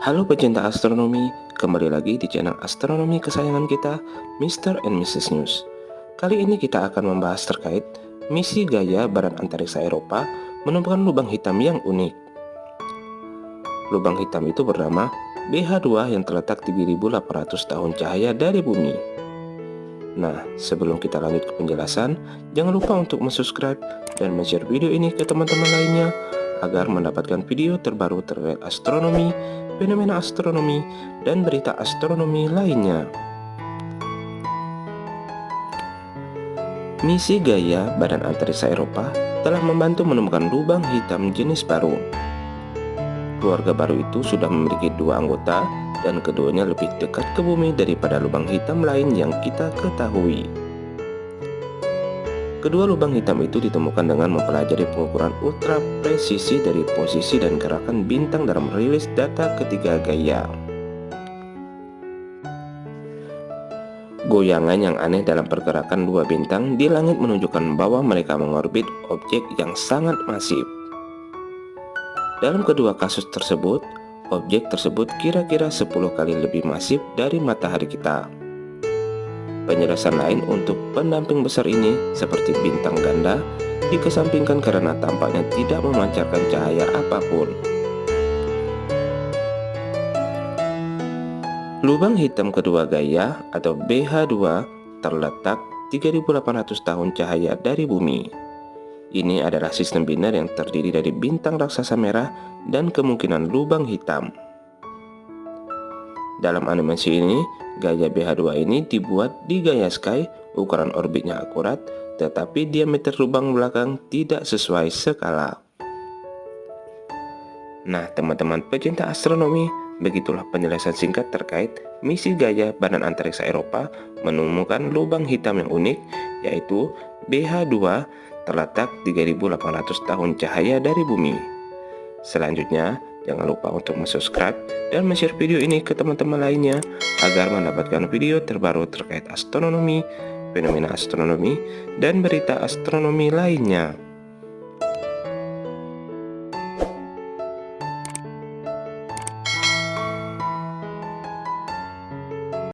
Halo pecinta astronomi, kembali lagi di channel astronomi kesayangan kita, Mr. and Mrs. News. Kali ini kita akan membahas terkait misi gaya Badan Antariksa Eropa menemukan lubang hitam yang unik. Lubang hitam itu bernama BH2 yang terletak 3800 tahun cahaya dari bumi. Nah, sebelum kita lanjut ke penjelasan, jangan lupa untuk subscribe dan share video ini ke teman-teman lainnya agar mendapatkan video terbaru terkait astronomi, fenomena astronomi, dan berita astronomi lainnya. Misi Gaia Badan Antariksa Eropa telah membantu menemukan lubang hitam jenis baru. Keluarga baru itu sudah memiliki dua anggota dan keduanya lebih dekat ke bumi daripada lubang hitam lain yang kita ketahui. Kedua lubang hitam itu ditemukan dengan mempelajari pengukuran ultra presisi dari posisi dan gerakan bintang dalam rilis data ketiga Gaia. Goyangan yang aneh dalam pergerakan dua bintang di langit menunjukkan bahwa mereka mengorbit objek yang sangat masif. Dalam kedua kasus tersebut, objek tersebut kira-kira 10 kali lebih masif dari matahari kita. Penjelasan lain untuk pendamping besar ini seperti bintang ganda dikesampingkan karena tampaknya tidak memancarkan cahaya apa pun. Lubang hitam kedua Gaia atau BH2 terletak 3800 tahun cahaya dari bumi. Ini adalah sistem biner yang terdiri dari bintang raksasa merah dan kemungkinan lubang hitam. Dalam animasi ini, gaya BH2 ini dibuat di gaya Sky, ukuran orbitnya akurat, tetapi diameter lubang belakang tidak sesuai skala. Nah, teman-teman pecinta astronomi, begitulah penjelasan singkat terkait misi gaya Badan Antariksa Eropa menemukan lubang hitam yang unik, yaitu BH2 terletak 3800 tahun cahaya dari bumi. Selanjutnya, Jangan lupa untuk subscribe dan share video ini ke teman-teman lainnya agar mendapatkan video terbaru terkait astronomi, fenomena astronomi, dan berita astronomi lainnya.